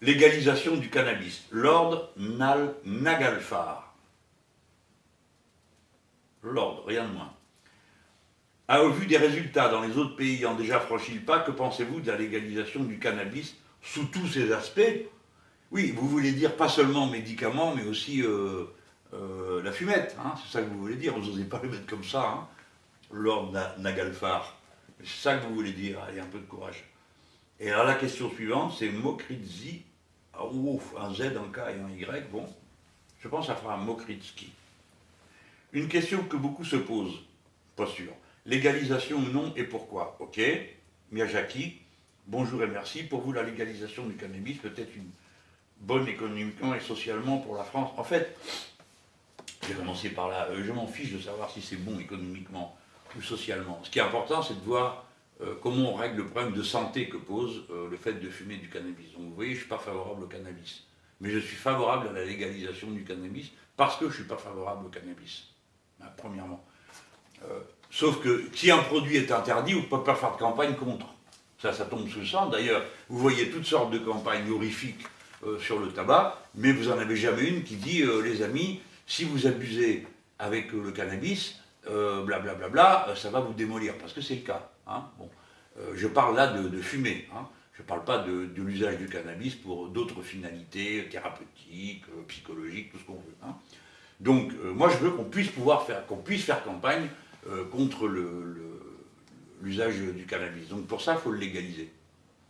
légalisation du cannabis. Lord Nal Nagalfar. Lord, rien de moins. A au vu des résultats dans les autres pays ayant déjà franchi le pas, que pensez-vous de la légalisation du cannabis sous tous ses aspects? Oui, vous voulez dire pas seulement médicaments, mais aussi euh, euh, la fumette, hein, c'est ça que vous voulez dire, vous n'osez pas le mettre comme ça, hein, Lord Nagalfar. C'est ça que vous voulez dire, allez, un peu de courage. Et alors la question suivante, c'est Mokritzi, ouf, un Z, un K et un Y, bon, je pense que ça fera un Mokritski. Une question que beaucoup se posent, pas sûr. Légalisation ou non et pourquoi? Ok, Miyazaki, bonjour et merci. Pour vous, la légalisation du cannabis peut être une bonne économiquement et socialement pour la France. En fait, je vais commencer par là. Euh, je m'en fiche de savoir si c'est bon économiquement ou socialement. Ce qui est important, c'est de voir euh, comment on règle le problème de santé que pose euh, le fait de fumer du cannabis? Donc vous voyez, je ne suis pas favorable au cannabis. Mais je suis favorable à la légalisation du cannabis parce que je ne suis pas favorable au cannabis. premièrement. Sauf que si un produit est interdit, vous ne pouvez pas faire de campagne contre. Ça, ça tombe sous le sang. D'ailleurs, vous voyez toutes sortes de campagnes horrifiques euh, sur le tabac, mais vous n'en avez jamais une qui dit, euh, les amis, si vous abusez avec euh, le cannabis, blablabla, bla, bla, bla, ça va vous démolir, parce que c'est le cas. Hein. Bon. je parle là de, fumée. Hein. Je ne parle pas de, l'usage du cannabis pour d'autres finalités thérapeutiques, psychologiques, tout ce qu'on veut. Hein. Donc, moi, je veux qu'on puisse pouvoir faire, qu'on puisse faire campagne euh, contre l'usage du cannabis. Donc pour ça, il faut le légaliser.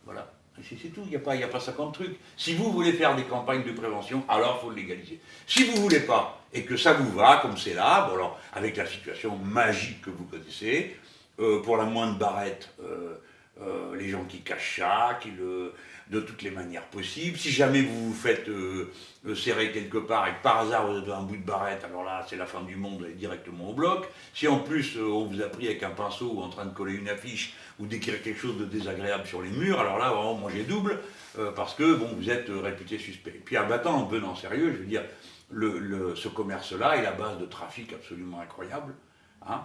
Voilà. C'est tout, il n'y a, pas, a pas 50 trucs. Si vous voulez faire des campagnes de prévention, alors il faut le légaliser. Si vous ne voulez pas, et que ça vous va, comme c'est là, bon alors, avec la situation magique que vous connaissez, euh, pour la moindre barrette, euh, les gens qui cachent ça, qui le, de toutes les manières possibles. Si jamais vous vous faites euh, euh, serrer quelque part et que par hasard vous êtes un bout de barrette, alors là c'est la fin du monde, allez directement au bloc. Si en plus euh, on vous a pris avec un pinceau ou en train de coller une affiche ou d'écrire quelque chose de désagréable sur les murs, alors là vraiment mangez double parce que bon vous êtes réputé suspect. Et puis en battant, en venant sérieux, je veux dire, ce commerce-là est la base de trafic absolument incroyable, hein,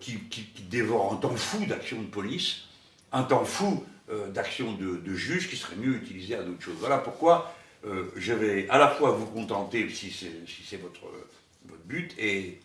qui, qui, qui dévore un temps fou d'action de police, un temps fou euh, d'action de, de, juge qui serait mieux utilisé à d'autres choses. Voilà pourquoi euh, je vais à la fois vous contenter, si c'est votre, but et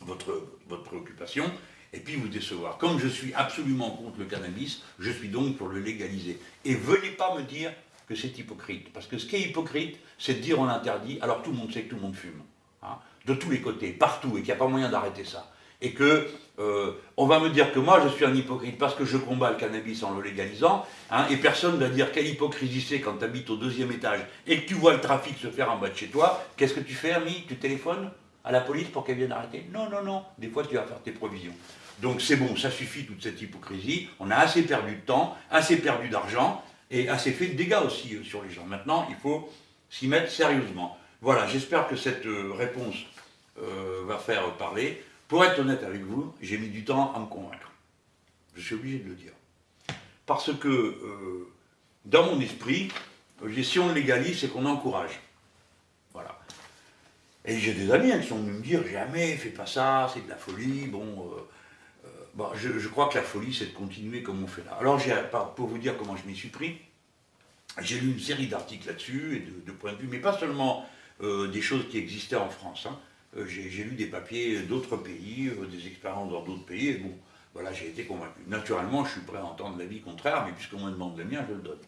votre, préoccupation, et puis vous décevoir. Comme je suis absolument contre le cannabis, je suis donc pour le légaliser. Et venez pas me dire que c'est hypocrite, parce que ce qui est hypocrite, c'est de dire on interdit, alors tout le monde sait que tout le monde fume, hein, de tous les côtés, partout, et qu'il n'y a pas moyen d'arrêter ça et que euh, on va me dire que moi je suis un hypocrite parce que je combats le cannabis en le légalisant, hein, et personne ne va dire quelle hypocrisie c'est quand tu habites au deuxième étage et que tu vois le trafic se faire en bas de chez toi, qu'est-ce que tu fais ami? Tu téléphones à la police pour qu'elle vienne arrêter? Non, non, non, des fois tu vas faire tes provisions. Donc c'est bon, ça suffit toute cette hypocrisie, on a assez perdu de temps, assez perdu d'argent, et assez fait de dégâts aussi euh, sur les gens. Maintenant, il faut s'y mettre sérieusement. Voilà, j'espère que cette euh, réponse va faire parler. Pour être honnête avec vous, j'ai mis du temps à me convaincre. Je suis obligé de le dire. Parce que, euh, dans mon esprit, si on légalise, c'est qu'on encourage. Voilà. Et j'ai des amis hein, qui sont venus me dire, jamais, fais pas ça, c'est de la folie, bon... Euh, euh, bon je, crois que la folie, c'est de continuer comme on fait là. Alors, pour vous dire comment je m'y suis pris, j'ai lu une série d'articles là-dessus, et de, points de vue, mais pas seulement des choses qui existaient en France. Hein. Euh, j'ai lu des papiers d'autres pays, euh, des expériences dans d'autres pays, et bon, voilà, j'ai été convaincu. Naturellement, je suis prêt à entendre l'avis contraire, mais puisqu'on me demande le mien, je le donne.